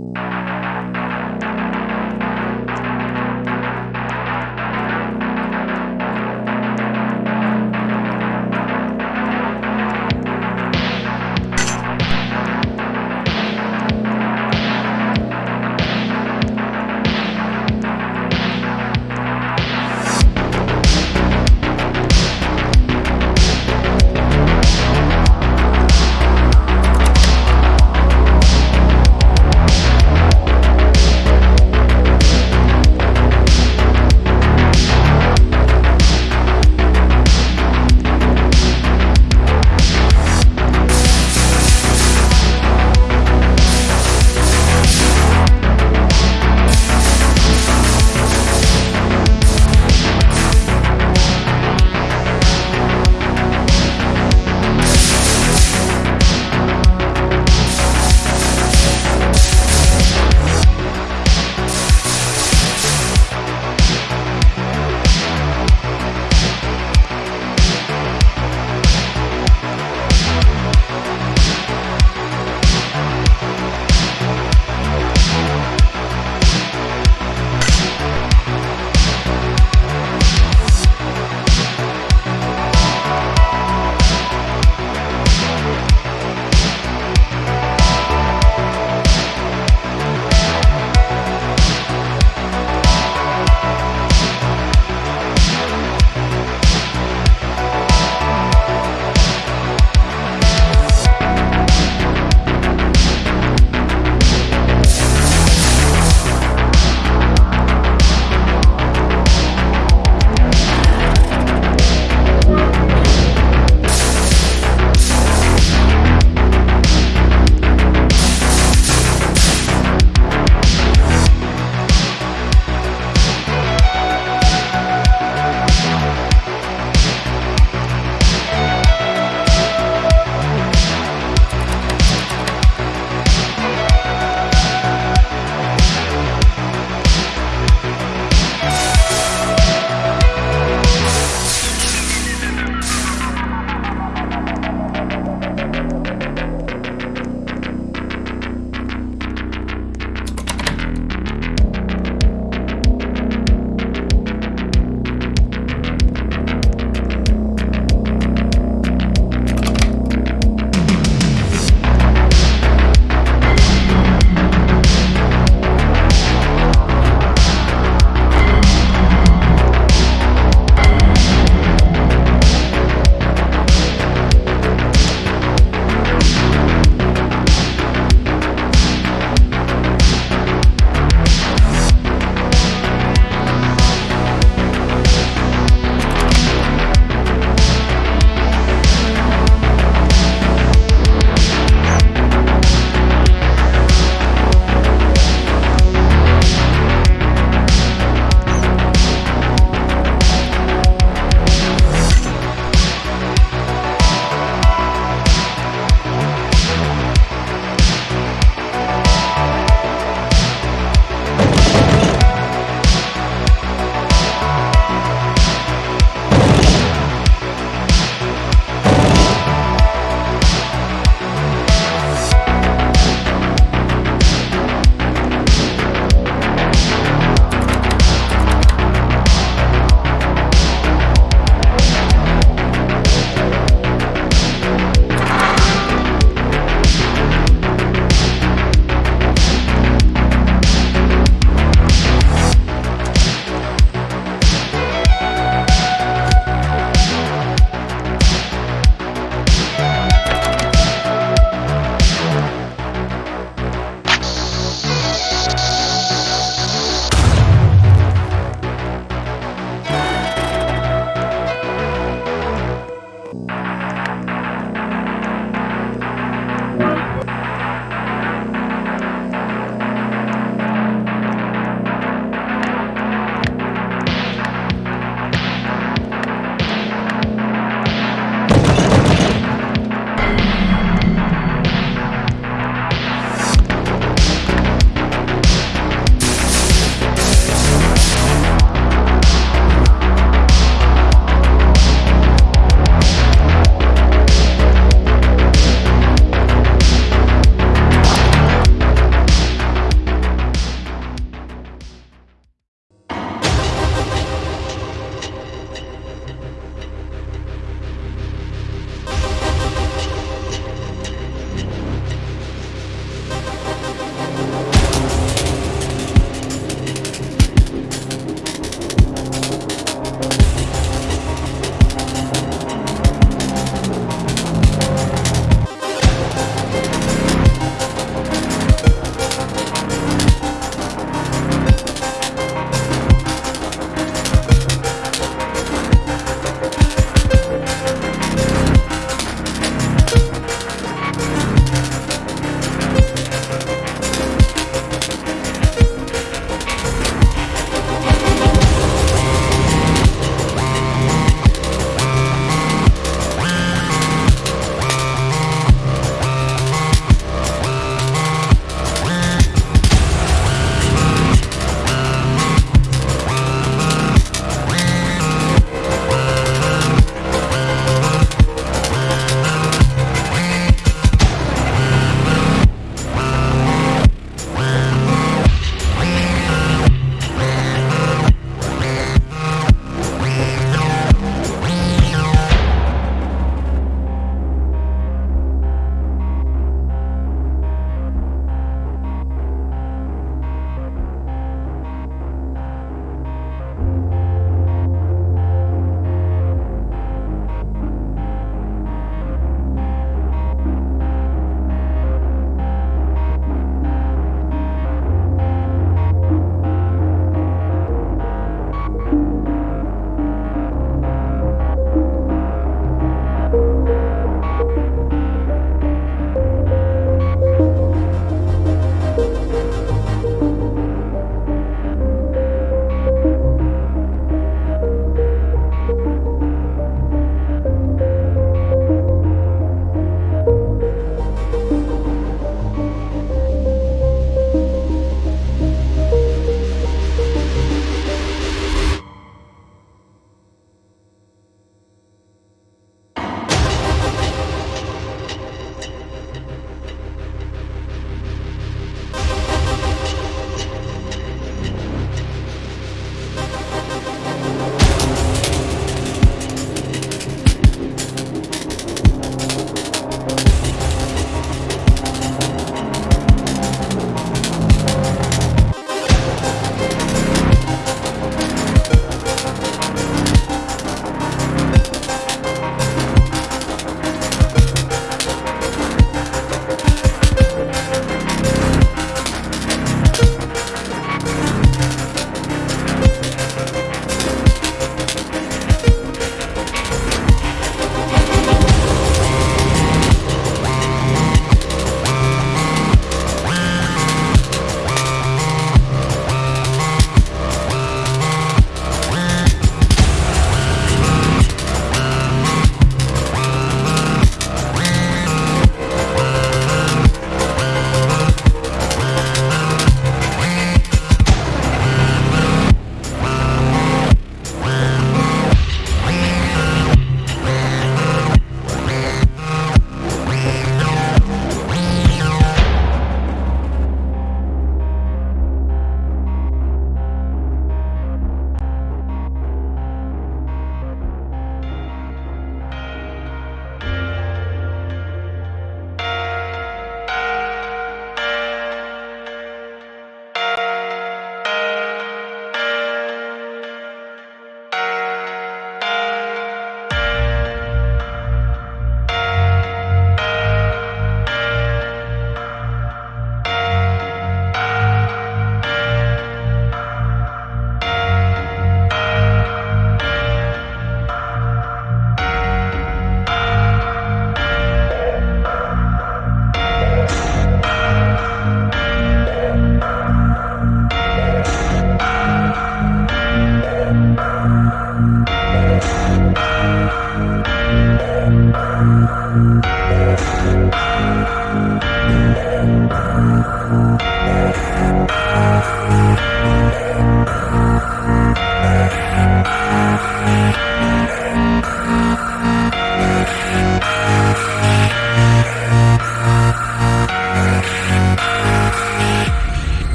you